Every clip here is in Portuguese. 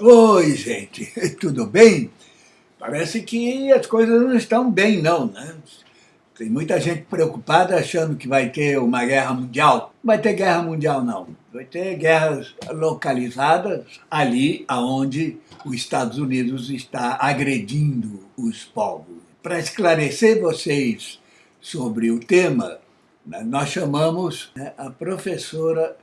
Oi, gente, tudo bem? Parece que as coisas não estão bem, não, né? Tem muita gente preocupada achando que vai ter uma guerra mundial. Não vai ter guerra mundial, não. Vai ter guerras localizadas ali onde os Estados Unidos está agredindo os povos. Para esclarecer vocês sobre o tema, né, nós chamamos né, a professora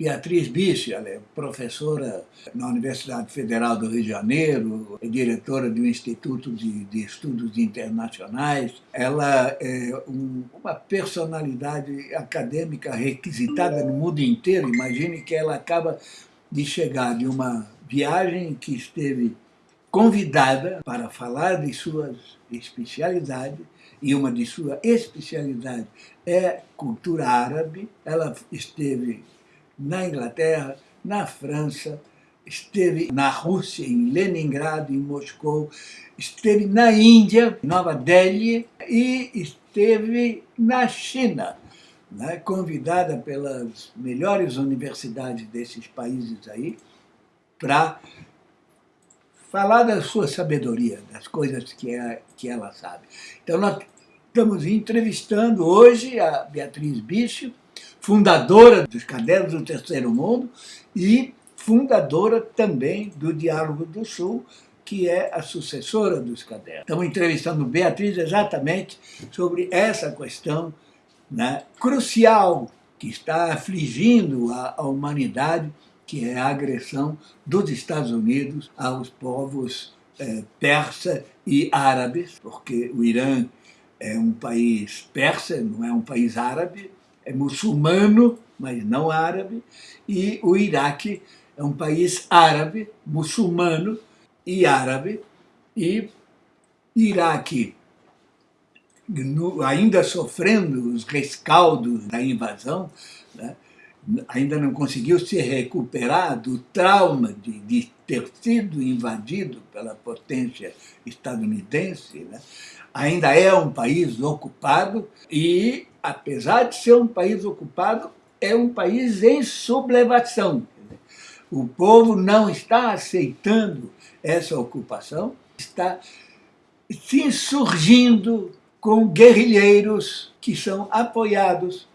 Beatriz Bicho, ela é professora na Universidade Federal do Rio de Janeiro, é diretora do Instituto de, de Estudos Internacionais. Ela é um, uma personalidade acadêmica requisitada no mundo inteiro. Imagine que ela acaba de chegar de uma viagem que esteve convidada para falar de suas especialidades, e uma de suas especialidades é cultura árabe. Ela esteve na Inglaterra, na França, esteve na Rússia, em Leningrado, em Moscou, esteve na Índia, Nova Delhi, e esteve na China, né, convidada pelas melhores universidades desses países aí, para falar da sua sabedoria, das coisas que, é, que ela sabe. Então, nós estamos entrevistando hoje a Beatriz Bicho, fundadora dos Cadernos do Terceiro Mundo e fundadora também do Diálogo do Sul, que é a sucessora dos cadernos. Estamos entrevistando Beatriz exatamente sobre essa questão né, crucial que está afligindo a, a humanidade, que é a agressão dos Estados Unidos aos povos é, persa e árabes, porque o Irã é um país persa, não é um país árabe, é muçulmano, mas não árabe, e o Iraque é um país árabe, muçulmano e árabe, e Iraque, no, ainda sofrendo os rescaldos da invasão, né, ainda não conseguiu se recuperar do trauma de, de ter sido invadido pela potência estadunidense, né, ainda é um país ocupado e apesar de ser um país ocupado, é um país em sublevação. O povo não está aceitando essa ocupação, está se insurgindo com guerrilheiros que são apoiados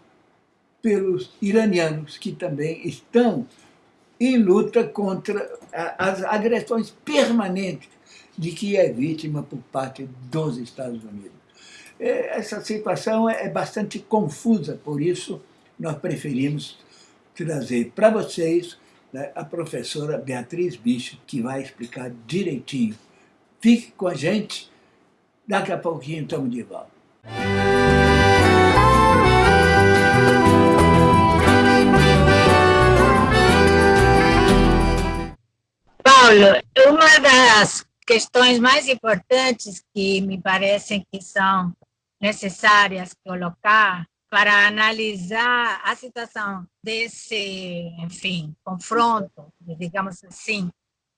pelos iranianos, que também estão em luta contra as agressões permanentes de que é vítima por parte dos Estados Unidos. É, essa situação é, é bastante confusa, por isso nós preferimos trazer para vocês né, a professora Beatriz Bicho, que vai explicar direitinho. Fique com a gente, daqui a pouquinho estamos de volta. Paulo, uma das questões mais importantes que me parecem que são necessárias colocar para analisar a situação desse, enfim, confronto, digamos assim,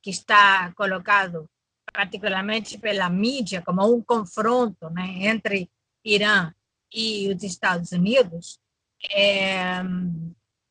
que está colocado particularmente pela mídia como um confronto né, entre Irã e os Estados Unidos, é,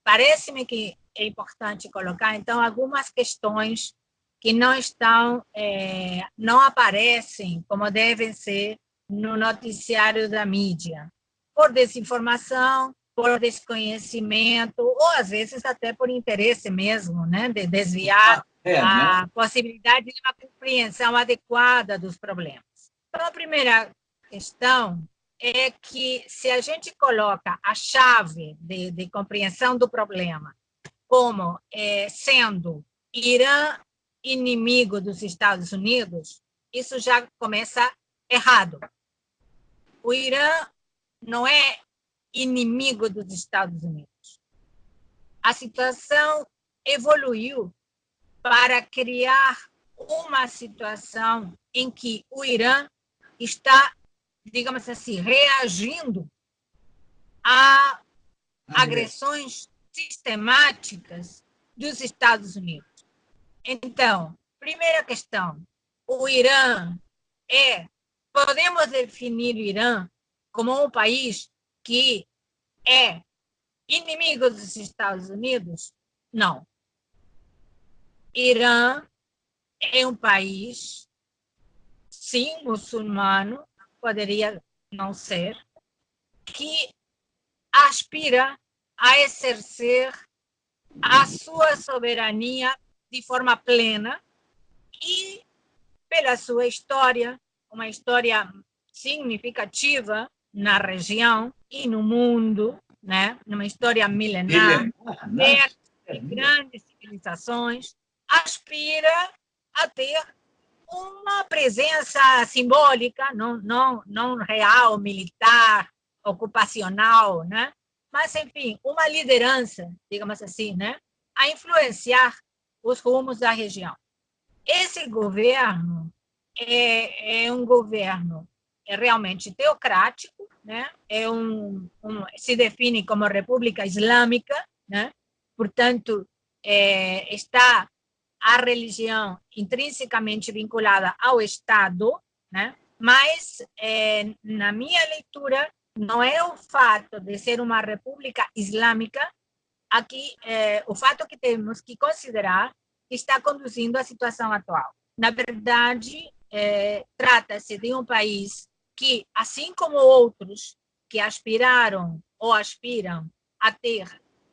parece-me que é importante colocar, então, algumas questões que não estão, é, não aparecem como devem ser no noticiário da mídia, por desinformação, por desconhecimento, ou às vezes até por interesse mesmo, né, de desviar é, a né? possibilidade de uma compreensão adequada dos problemas. Então, a primeira questão é que se a gente coloca a chave de, de compreensão do problema como é, sendo Irã inimigo dos Estados Unidos, isso já começa errado. O Irã não é inimigo dos Estados Unidos. A situação evoluiu para criar uma situação em que o Irã está, digamos assim, reagindo a agressões sistemáticas dos Estados Unidos. Então, primeira questão, o Irã é Podemos definir o Irã como um país que é inimigo dos Estados Unidos? Não. Irã é um país, sim, muçulmano, poderia não ser, que aspira a exercer a sua soberania de forma plena e, pela sua história, uma história significativa na região e no mundo, né? numa história milenar, de grandes civilizações, aspira a ter uma presença simbólica, não, não, não real, militar, ocupacional, né? mas, enfim, uma liderança, digamos assim, né? a influenciar os rumos da região. Esse governo é, é um governo é realmente teocrático, né? é um, um, se define como república islâmica, né? portanto, é, está a religião intrinsecamente vinculada ao Estado, né? mas, é, na minha leitura, não é o fato de ser uma república islâmica, aqui, é, o fato que temos que considerar que está conduzindo à situação atual. Na verdade, é, trata-se de um país que, assim como outros que aspiraram ou aspiram a ter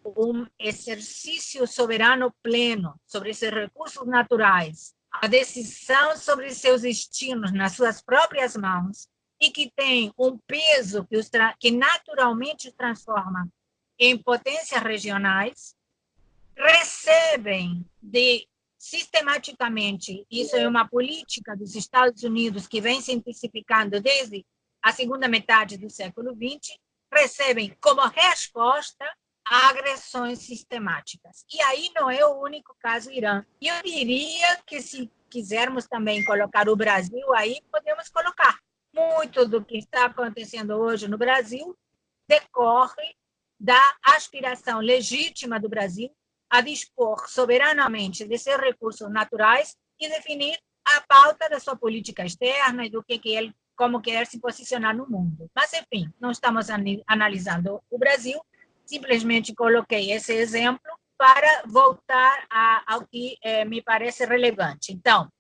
um exercício soberano pleno sobre esses recursos naturais, a decisão sobre seus destinos nas suas próprias mãos e que tem um peso que, os que naturalmente os transforma em potências regionais, recebem de sistematicamente, isso é uma política dos Estados Unidos que vem se intensificando desde a segunda metade do século XX, recebem como resposta agressões sistemáticas. E aí não é o único caso Irã. E eu diria que se quisermos também colocar o Brasil aí, podemos colocar. Muito do que está acontecendo hoje no Brasil decorre da aspiração legítima do Brasil a dispor soberanamente de seus recursos naturais e definir a pauta da sua política externa e do que, que ele, como quer se posicionar no mundo. Mas, enfim, não estamos analisando o Brasil, simplesmente coloquei esse exemplo para voltar a, ao que eh, me parece relevante. Então,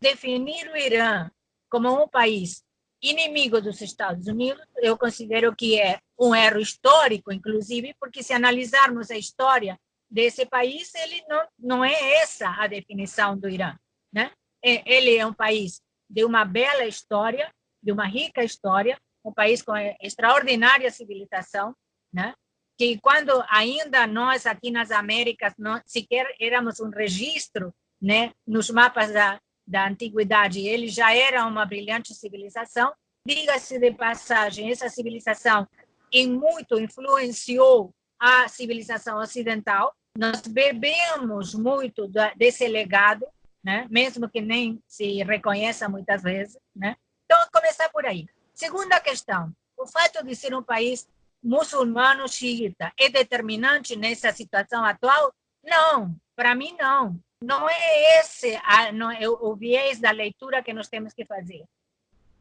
definir o Irã como um país inimigo dos Estados Unidos, eu considero que é um erro histórico, inclusive, porque se analisarmos a história desse país, ele não, não é essa a definição do Irã. Né? Ele é um país de uma bela história, de uma rica história, um país com extraordinária civilização, né? que quando ainda nós aqui nas Américas não sequer éramos um registro né, nos mapas da, da antiguidade, ele já era uma brilhante civilização. Diga-se de passagem, essa civilização em muito influenciou a civilização ocidental, nós bebemos muito desse legado, né? mesmo que nem se reconheça muitas vezes. Né? Então, começar por aí. Segunda questão, o fato de ser um país muçulmano xiita é determinante nessa situação atual? Não, para mim não. Não é esse a, não é o viés da leitura que nós temos que fazer.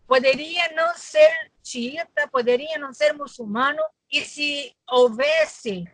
Poderia não ser xiita, poderia não ser muçulmano, e se houvesse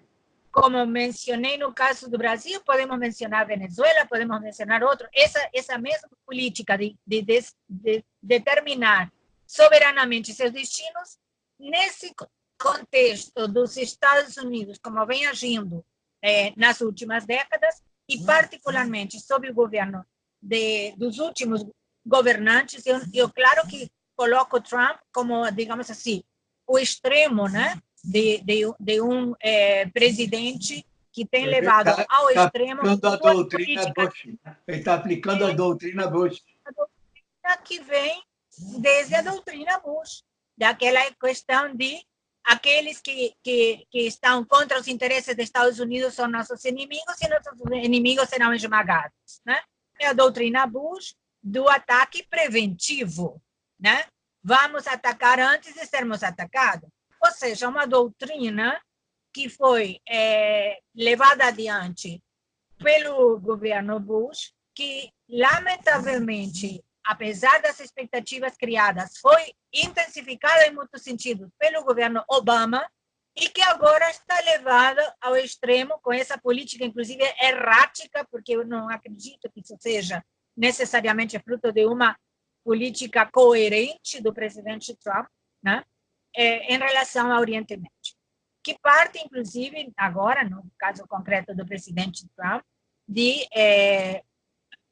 como mencionei no caso do Brasil, podemos mencionar Venezuela, podemos mencionar outro, essa, essa mesma política de, de, de, de determinar soberanamente seus destinos, nesse contexto dos Estados Unidos, como vem agindo eh, nas últimas décadas, e particularmente sob o governo de, dos últimos governantes, eu, eu claro que coloco Trump como, digamos assim, o extremo, né? De, de, de um é, presidente que tem ele levado tá, ao tá extremo... Aplicando a doutrina Bush. Ele está aplicando a doutrina Bush. A doutrina que vem desde a doutrina Bush, daquela questão de aqueles que, que, que estão contra os interesses dos Estados Unidos são nossos inimigos e nossos inimigos serão esmagados. Né? É a doutrina Bush do ataque preventivo. Né? Vamos atacar antes de sermos atacados ou seja, uma doutrina que foi é, levada adiante pelo governo Bush, que, lamentavelmente, apesar das expectativas criadas, foi intensificada em muitos sentidos pelo governo Obama, e que agora está levada ao extremo com essa política, inclusive errática, porque eu não acredito que isso seja necessariamente fruto de uma política coerente do presidente Trump, né, é, em relação ao Oriente Médio, que parte, inclusive, agora, no caso concreto do presidente Trump, de é,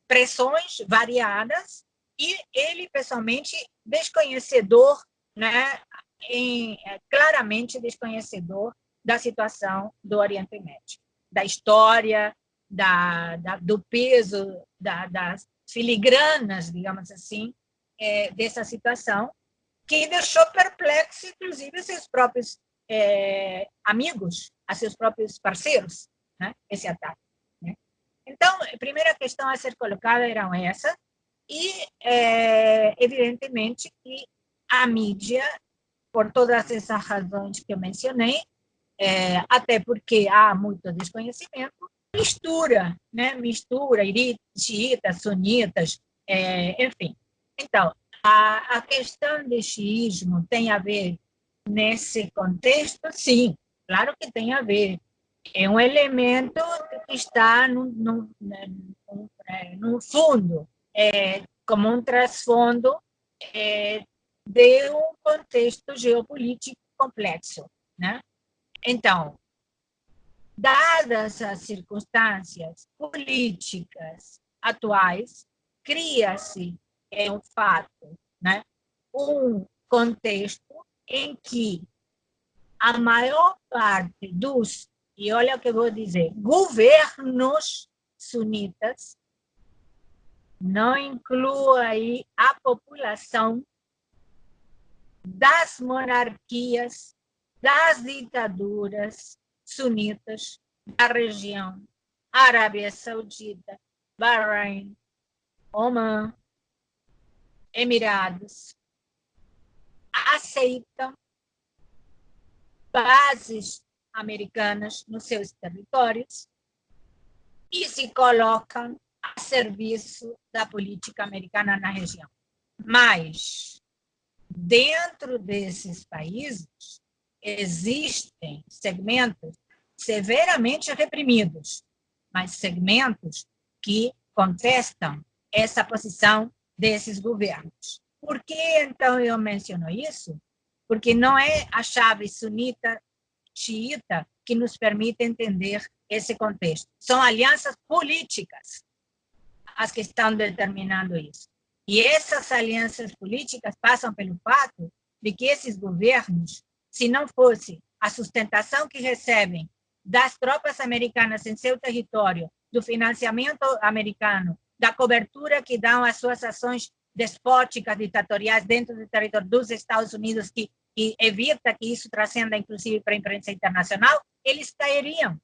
pressões variadas e ele, pessoalmente, desconhecedor, né, em, é, claramente desconhecedor da situação do Oriente Médio, da história, da, da do peso, da, das filigranas, digamos assim, é, dessa situação, que deixou perplexo, inclusive, seus próprios é, amigos, a seus próprios parceiros, né, esse ataque. Né? Então, a primeira questão a ser colocada eram essa, e, é, evidentemente, que a mídia, por todas essas razões que eu mencionei, é, até porque há muito desconhecimento, mistura, né? mistura xiitas, sunitas, é, enfim. Então, a, questão do xiismo tem a ver nesse contexto? Sim, claro que tem a ver. É um elemento que está no, no, no, no fundo, é, como um trasfondo é, de um contexto geopolítico complexo. Né? Então, dadas as circunstâncias políticas atuais, cria-se, é um fato, né, um contexto em que a maior parte dos, e olha o que eu vou dizer, governos sunitas, não inclui aí a população das monarquias, das ditaduras, sunitas da região, Arábia Saudita, Bahrein, Oman, Emirados, aceitam bases americanas nos seus territórios e se colocam a serviço da política americana na região. Mas, dentro desses países, existem segmentos severamente reprimidos, mas segmentos que contestam essa posição desses governos. Por que, então, eu menciono isso? Porque não é a chave sunita, xiita, que nos permite entender esse contexto. São alianças políticas as que estão determinando isso. E essas alianças políticas passam pelo fato de que esses governos se não fosse a sustentação que recebem das tropas americanas em seu território, do financiamento americano, da cobertura que dão às suas ações despóticas, ditatoriais dentro do território dos Estados Unidos, que, que evita que isso transcenda, inclusive, para a imprensa internacional, eles cairiam,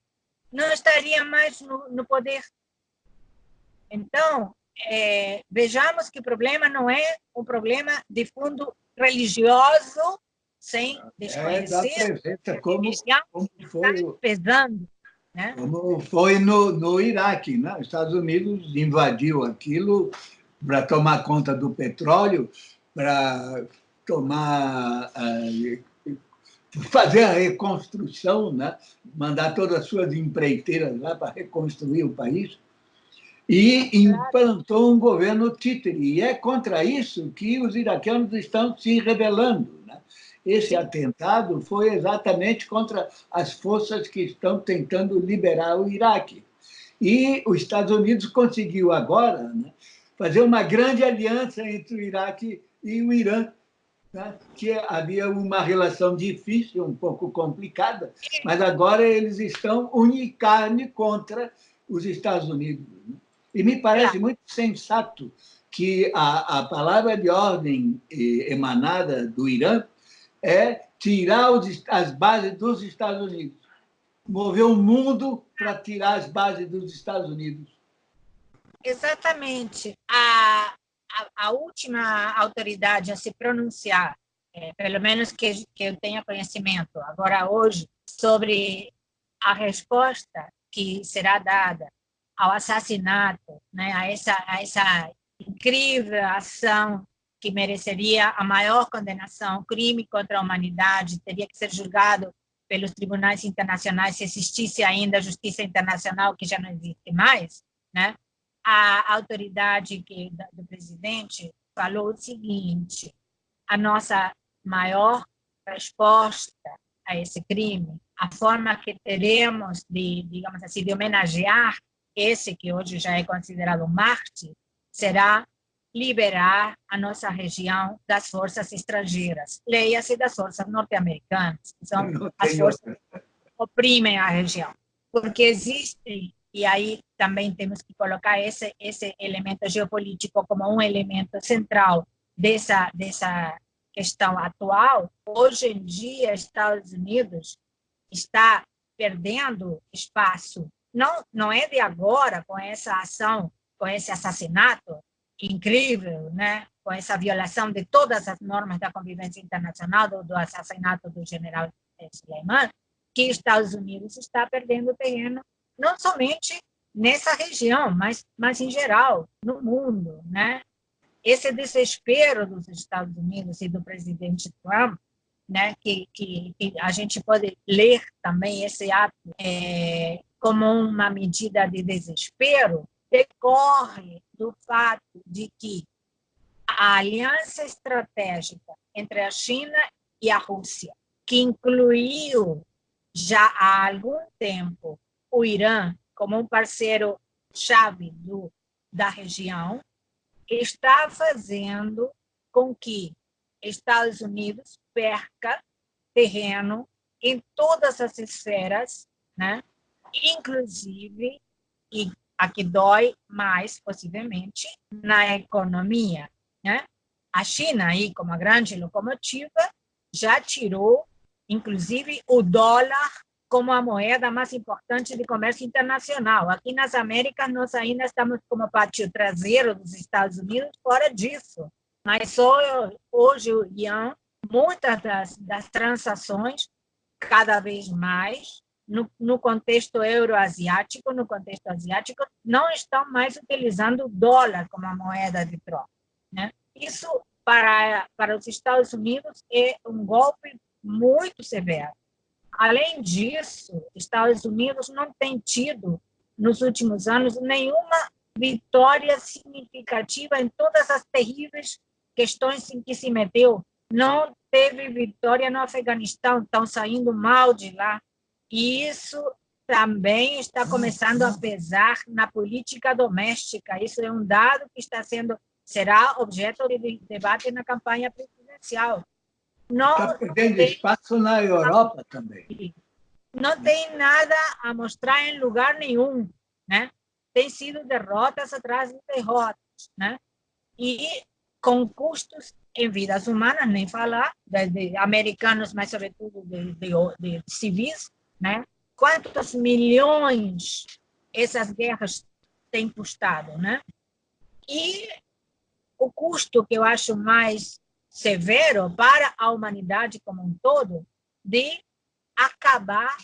não estariam mais no, no poder. Então, é, vejamos que o problema não é um problema de fundo religioso sem desconhecer é como, como foi pesando. Né? Como foi no, no Iraque, né? os Estados Unidos invadiu aquilo para tomar conta do petróleo, para tomar uh, fazer a reconstrução, né? mandar todas as suas empreiteiras lá para reconstruir o país, e implantou um governo títere. E é contra isso que os iraquianos estão se rebelando. Né? Esse atentado foi exatamente contra as forças que estão tentando liberar o Iraque. E os Estados Unidos conseguiu agora né, fazer uma grande aliança entre o Iraque e o Irã, né, que havia uma relação difícil, um pouco complicada, mas agora eles estão unicarne contra os Estados Unidos. Né? E me parece muito sensato que a, a palavra de ordem eh, emanada do Irã é tirar os, as bases dos Estados Unidos. Mover o mundo para tirar as bases dos Estados Unidos. Exatamente. A, a, a última autoridade a se pronunciar, é, pelo menos que, que eu tenha conhecimento agora hoje, sobre a resposta que será dada ao assassinato, né, a, essa, a essa incrível ação que mereceria a maior condenação, crime contra a humanidade, teria que ser julgado pelos tribunais internacionais se existisse ainda a justiça internacional, que já não existe mais, né? a autoridade que, do presidente falou o seguinte, a nossa maior resposta a esse crime, a forma que teremos de, digamos assim, de homenagear esse que hoje já é considerado Marte, será liberar a nossa região das forças estrangeiras. Leia-se das forças norte-americanas, que são as forças que oprimem a região. Porque existem, e aí também temos que colocar esse, esse elemento geopolítico como um elemento central dessa, dessa questão atual, hoje em dia, Estados Unidos está perdendo espaço. Não, não é de agora, com essa ação, com esse assassinato incrível, né? com essa violação de todas as normas da convivência internacional, do, do assassinato do general Suleiman, que Estados Unidos está perdendo terreno, não somente nessa região, mas, mas em geral, no mundo. Né? esse desespero dos Estados Unidos e do presidente Trump, né, que, que, que a gente pode ler também esse ato é, como uma medida de desespero, decorre do fato de que a aliança estratégica entre a China e a Rússia, que incluiu já há algum tempo o Irã como um parceiro chave do, da região, está fazendo com que Estados Unidos perca terreno em todas as esferas, né? inclusive, e a que dói mais, possivelmente, na economia. Né? A China, aí, como a grande locomotiva, já tirou, inclusive, o dólar como a moeda mais importante de comércio internacional. Aqui nas Américas, nós ainda estamos como pátio traseiro dos Estados Unidos fora disso. Mas só hoje o Ian, muitas das, das transações, cada vez mais, no, no contexto euroasiático, no contexto asiático, não estão mais utilizando o dólar como a moeda de troca. Né? Isso, para, para os Estados Unidos, é um golpe muito severo Além disso, Estados Unidos não tem tido, nos últimos anos, nenhuma vitória significativa em todas as terríveis questões em que se meteu. Não teve vitória no Afeganistão, estão saindo mal de lá. E isso também está começando a pesar na política doméstica. Isso é um dado que está sendo será objeto de debate na campanha presidencial. Não Está perdendo tem, espaço na Europa também. Não tem nada a mostrar em lugar nenhum, né? Tem sido derrotas atrás de derrotas, né? E com custos em vidas humanas, nem falar, de, de americanos, mas sobretudo de, de, de civis, né? Quantos milhões essas guerras têm custado, né? E o custo que eu acho mais severo para a humanidade como um todo de acabar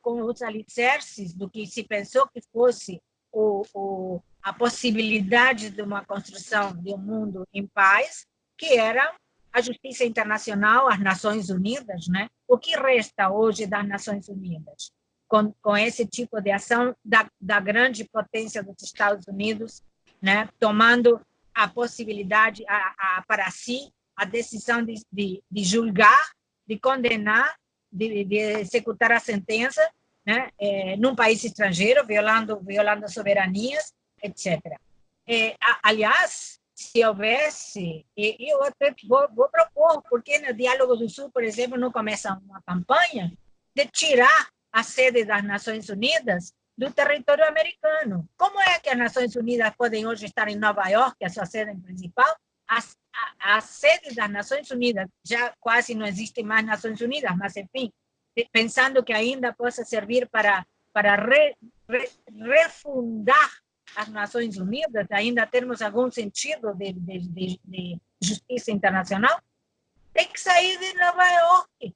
com os alicerces do que se pensou que fosse o, o, a possibilidade de uma construção de um mundo em paz, que era a justiça internacional, as Nações Unidas, né? O que resta hoje das Nações Unidas? Com, com esse tipo de ação da, da grande potência dos Estados Unidos, né? Tomando a possibilidade a, a, para si a decisão de, de, de julgar, de condenar, de, de, executar a sentença, né, é, num país estrangeiro, violando, violando soberanias, etc. É, aliás, se houvesse, e eu até vou, vou propor, porque no Diálogo do Sul, por exemplo, não começa uma campanha de tirar a sede das Nações Unidas do território americano. Como é que as Nações Unidas podem hoje estar em Nova York, a sua sede principal, a, a, a, sede das Nações Unidas, já quase não existem mais Nações Unidas, mas enfim, pensando que ainda possa servir para, para re, re, refundar as Nações Unidas, ainda termos algum sentido de, de, de, de justiça internacional, tem que sair de Nova York,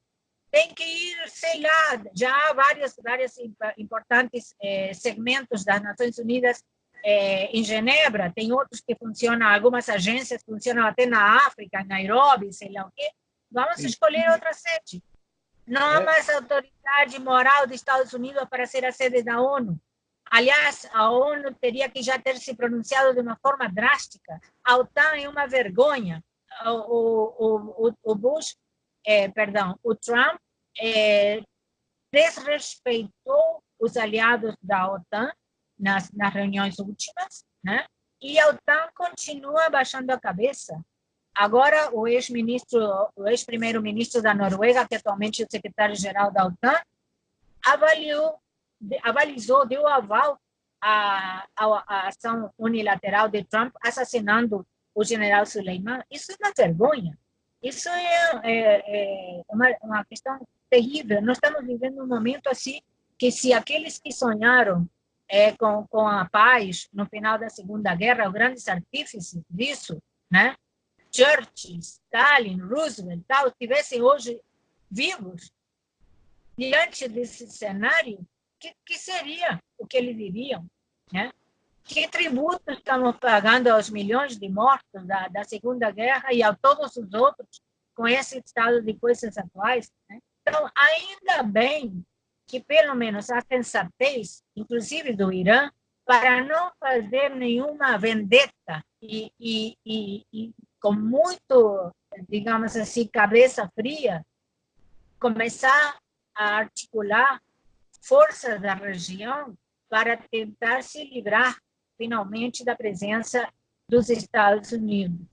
tem que ir, sei lá, já há vários, vários importantes eh, segmentos das Nações Unidas é, em Genebra, tem outros que funcionam, algumas agências funcionam até na África, Nairobi, sei lá o quê. Vamos escolher outra sede. Não há é. mais autoridade moral dos Estados Unidos para ser a sede da ONU. Aliás, a ONU teria que já ter se pronunciado de uma forma drástica. A OTAN é uma vergonha. O, o, o Bush, é, perdão, o Trump é, desrespeitou os aliados da OTAN nas, nas reuniões últimas, né? e a OTAN continua baixando a cabeça. Agora, o ex-ministro, o ex-primeiro-ministro da Noruega, que atualmente é o secretário-geral da OTAN, avaliou, avalizou, deu aval à, à, ação unilateral de Trump assassinando o general Suleiman. Isso é uma vergonha. Isso é, é, é uma, uma questão terrível. Nós estamos vivendo um momento assim que se aqueles que sonharam é, com, com a paz no final da Segunda Guerra, os grandes artífices disso, né? Churchill, Stalin, Roosevelt, tal, estivessem hoje vivos, diante desse cenário, que, que seria o que eles diriam? Né? Que tributo estamos pagando aos milhões de mortos da, da Segunda Guerra e a todos os outros com esse estado de coisas atuais? Né? Então, ainda bem que pelo menos a sensatez, inclusive do Irã, para não fazer nenhuma vendetta e, e, e, e com muito, digamos assim, cabeça fria, começar a articular forças da região para tentar se livrar finalmente da presença dos Estados Unidos.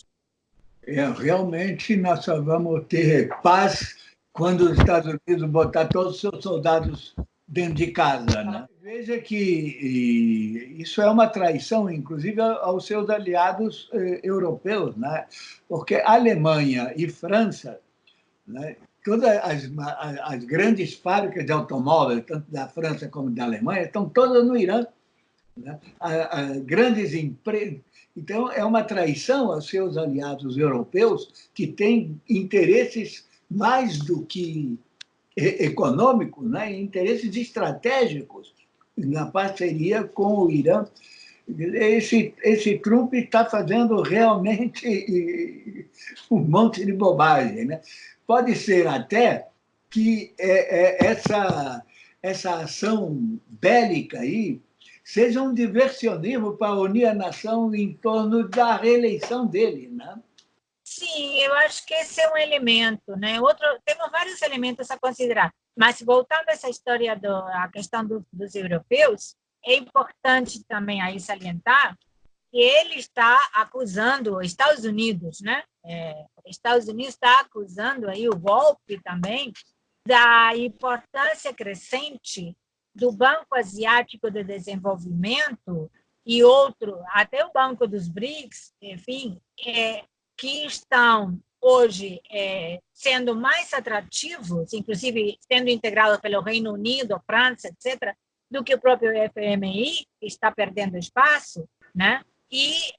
É, realmente nós só vamos ter paz quando os Estados Unidos botar todos os seus soldados dentro de casa. Né? Veja que isso é uma traição, inclusive, aos seus aliados eh, europeus, né? porque Alemanha e França, né? Todas as, as, grandes fábricas de automóveis, tanto da França como da Alemanha, estão todas no Irã. Né? Grandes empresas. Então, é uma traição aos seus aliados europeus que têm interesses mais do que econômicos, né, interesses estratégicos na parceria com o Irã. Esse, esse Trump está fazendo realmente um monte de bobagem. Né? Pode ser até que é, é, essa, essa ação bélica aí seja um diversionismo para unir a nação em torno da reeleição dele. Né? Sim, eu acho que esse é um elemento, né? Outro, temos vários elementos a considerar, mas voltando a essa história da questão do, dos europeus, é importante também aí salientar que ele está acusando os Estados Unidos, né? É, Estados Unidos está acusando aí o golpe também da importância crescente do Banco Asiático de Desenvolvimento e outro, até o Banco dos BRICS, enfim, é, que estão hoje é, sendo mais atrativos, inclusive sendo integrados pelo Reino Unido, França, etc., do que o próprio FMI, que está perdendo espaço, né? E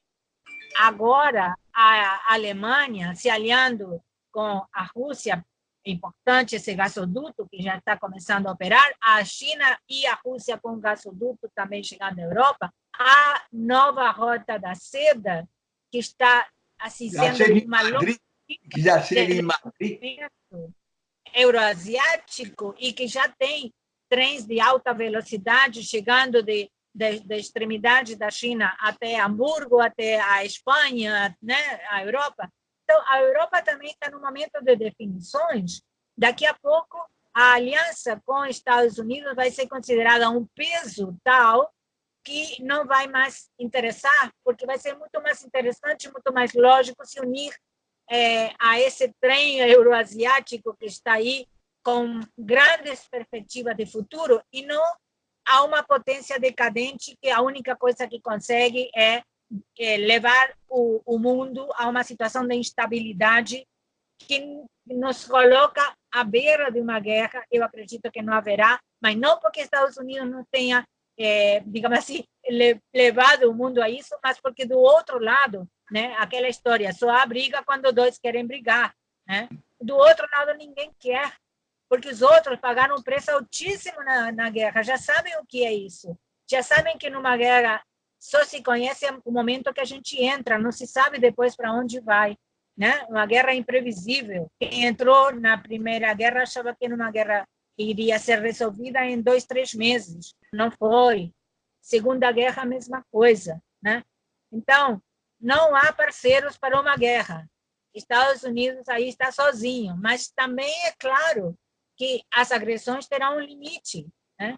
agora a Alemanha se aliando com a Rússia, importante esse gasoduto que já está começando a operar, a China e a Rússia com o gasoduto também chegando à Europa, a nova rota da seda, que está assim, sendo uma que já chega em Madrid. euroasiático e que já tem trens de alta velocidade chegando de, de, de, extremidade da China até Hamburgo, até a Espanha, né, a Europa. Então, a Europa também está no momento de definições. Daqui a pouco, a aliança com os Estados Unidos vai ser considerada um peso tal que não vai mais interessar, porque vai ser muito mais interessante, muito mais lógico se unir é, a esse trem euroasiático que está aí com grandes perspectivas de futuro e não a uma potência decadente que a única coisa que consegue é, é levar o, o mundo a uma situação de instabilidade que nos coloca à beira de uma guerra. Eu acredito que não haverá, mas não porque Estados Unidos não tenha é, digamos assim, levado o mundo a isso, mas porque do outro lado, né, aquela história, só há briga quando dois querem brigar, né? Do outro lado ninguém quer, porque os outros pagaram um preço altíssimo na, na guerra, já sabem o que é isso, já sabem que numa guerra só se conhece o momento que a gente entra, não se sabe depois para onde vai, né? Uma guerra imprevisível. Quem entrou na primeira guerra achava que numa guerra iria ser resolvida em dois, três meses. Não foi. Segunda Guerra, a mesma coisa. Né? Então, não há parceiros para uma guerra. Estados Unidos aí está sozinho, mas também é claro que as agressões terão um limite. Né?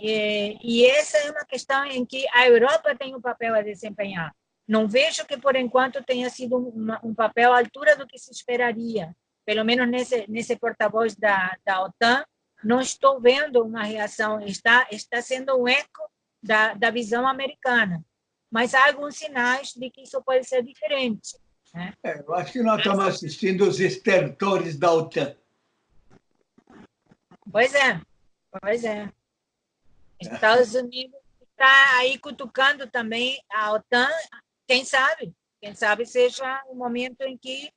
E, e essa é uma questão em que a Europa tem um papel a desempenhar. Não vejo que, por enquanto, tenha sido um, um papel à altura do que se esperaria. Pelo menos nesse, nesse porta-voz da, da OTAN, não estou vendo uma reação, está, está sendo um eco da, da visão americana. Mas há alguns sinais de que isso pode ser diferente. Né? É, eu acho que nós estamos assistindo os estertores da OTAN. Pois é, pois é. Estados Unidos está aí cutucando também a OTAN quem sabe, quem sabe seja o momento em que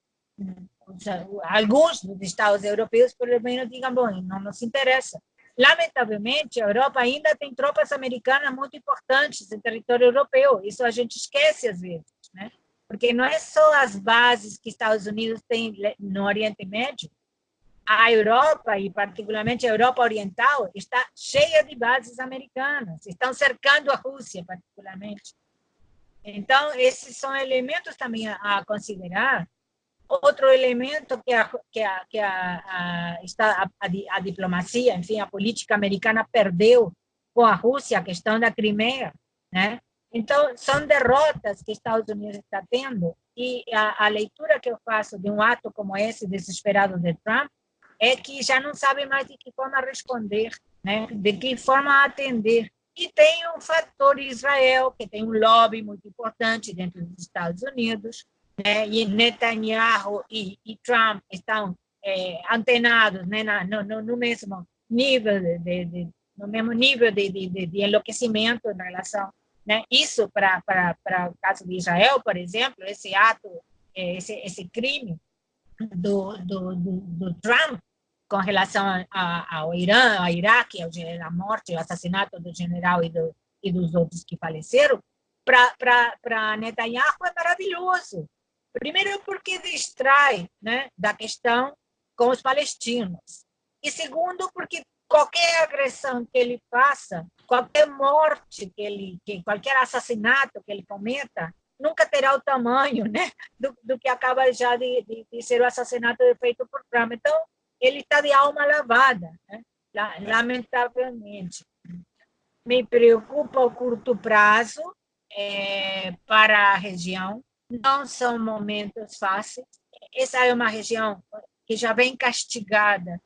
alguns dos Estados europeus, pelo menos, digam, bom, não nos interessa. Lamentavelmente, a Europa ainda tem tropas americanas muito importantes em território europeu, isso a gente esquece às vezes, né? porque não é só as bases que Estados Unidos tem no Oriente Médio, a Europa, e particularmente a Europa Oriental, está cheia de bases americanas, estão cercando a Rússia, particularmente. Então, esses são elementos também a, considerar. Outro elemento que a, que a, que a, a, está a, diplomacia, enfim, a política americana perdeu com a Rússia, a questão da Crimeia, né? Então, são derrotas que Estados Unidos está tendo e a, a leitura que eu faço de um ato como esse, desesperado de Trump, é que já não sabe mais de que forma responder, né? de que forma atender. E tem um fator Israel, que tem um lobby muito importante dentro dos Estados Unidos, né? e Netanyahu e, e Trump estão é, antenados né? no, no, no, mesmo nível de, de, no mesmo nível de, de, de enlouquecimento em relação né? Isso para para o caso de Israel, por exemplo, esse ato, é, esse esse crime do, do, do, do Trump com relação a, ao Irã, ao Iraque, a morte, o assassinato do general e, do, e dos outros que faleceram, para Netanyahu é maravilhoso. Primeiro, porque distrai né, da questão com os palestinos. E segundo, porque qualquer agressão que ele faça, qualquer morte que ele, que qualquer assassinato que ele cometa, nunca terá o tamanho né, do, do que acaba já de, de, de ser o assassinato feito por Trump. Então, ele está de alma lavada, né? lamentavelmente. Me preocupa o curto prazo é, para a região, não são momentos fáceis. Essa é uma região que já vem castigada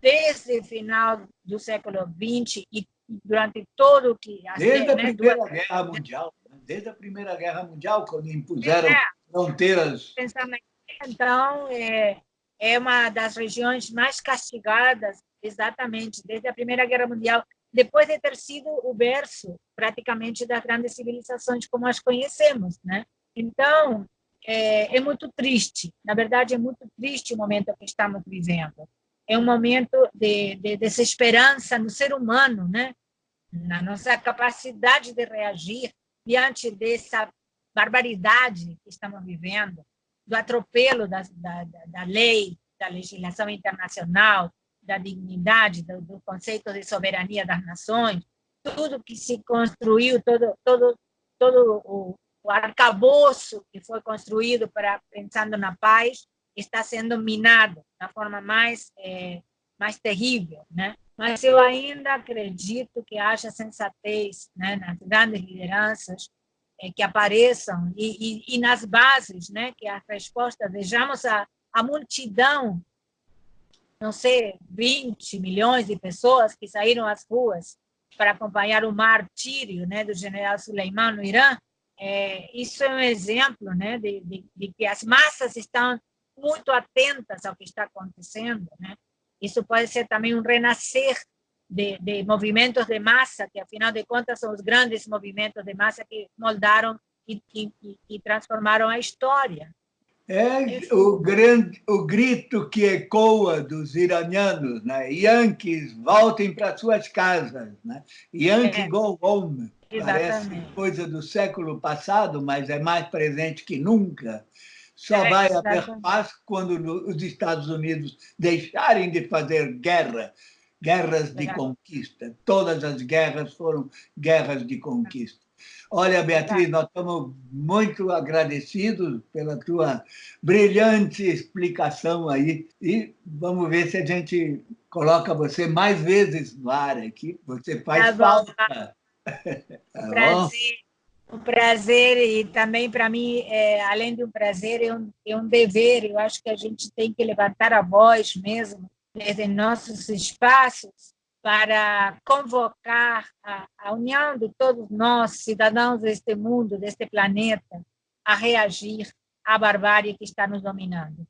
desde o final do século XX e durante todo o que... Desde a né, Primeira. Guerra Mundial, né? desde a Primeira Guerra Mundial, quando impuseram é, fronteiras... Então, é, é uma das regiões mais castigadas, exatamente, desde a Primeira Guerra Mundial, depois de ter sido o berço, praticamente, das grandes civilizações como as conhecemos. Né? Então, é, é muito triste, na verdade, é muito triste o momento que estamos vivendo. É um momento de, de desesperança no ser humano, né? na nossa capacidade de reagir diante dessa barbaridade que estamos vivendo do atropelo da, da, da lei, da legislação internacional, da dignidade, do, do, conceito de soberania das nações, tudo que se construiu, todo, todo, todo o, o arcabouço que foi construído para pensando na paz, está sendo minado da forma mais, é, mais terrível. Né? Mas eu ainda acredito que haja sensatez né, nas grandes lideranças, que apareçam e, e, e, nas bases, né, que a resposta, vejamos a, a multidão, não sei, 20 milhões de pessoas que saíram às ruas para acompanhar o martírio né, do general Suleiman no Irã, é, isso é um exemplo né, de, de, de, que as massas estão muito atentas ao que está acontecendo. Né? Isso pode ser também um renascer de, de, movimentos de massa, que afinal de contas são os grandes movimentos de massa que moldaram e, e, e transformaram a história. É o, grande, o grito que ecoa dos iranianos, né? Yankees, voltem para suas casas. Né? Yankee é. go home. Exatamente. Parece coisa do século passado, mas é mais presente que nunca. Só é, vai haver paz quando os Estados Unidos deixarem de fazer guerra guerras de conquista. Todas as guerras foram guerras de conquista. Olha, Beatriz, nós estamos muito agradecidos pela tua brilhante explicação aí e vamos ver se a gente coloca você mais vezes no ar aqui. Você faz tá falta. Tá. tá prazer. Um prazer e também para mim, é, além de um prazer, é um, é um dever. Eu acho que a gente tem que levantar a voz mesmo desde nossos espaços para convocar a, a união de todos nós, cidadãos deste mundo, deste planeta, a reagir à barbárie que está nos dominando.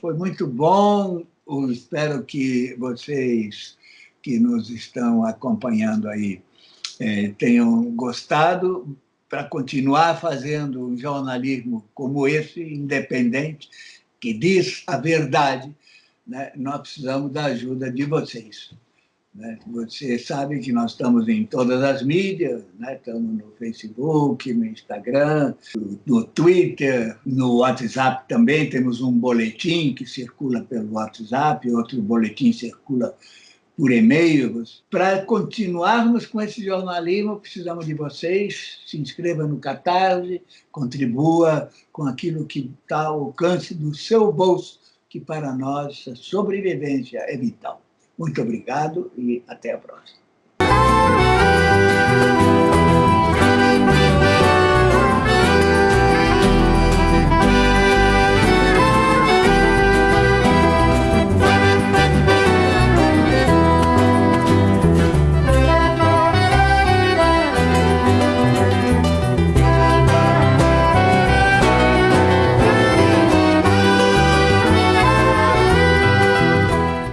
Foi muito bom. Eu espero que vocês que nos estão acompanhando aí é, tenham gostado para continuar fazendo um jornalismo como esse, independente, que diz a verdade, né? nós precisamos da ajuda de vocês. Né? Você sabe que nós estamos em todas as mídias, né? estamos no Facebook, no Instagram, no Twitter, no WhatsApp também. Temos um boletim que circula pelo WhatsApp, outro boletim circula por e-mails. Para continuarmos com esse jornalismo, precisamos de vocês. Se inscreva no Catarse, contribua com aquilo que está ao alcance do seu bolso, que para nós a sobrevivência é vital. Muito obrigado e até a próxima.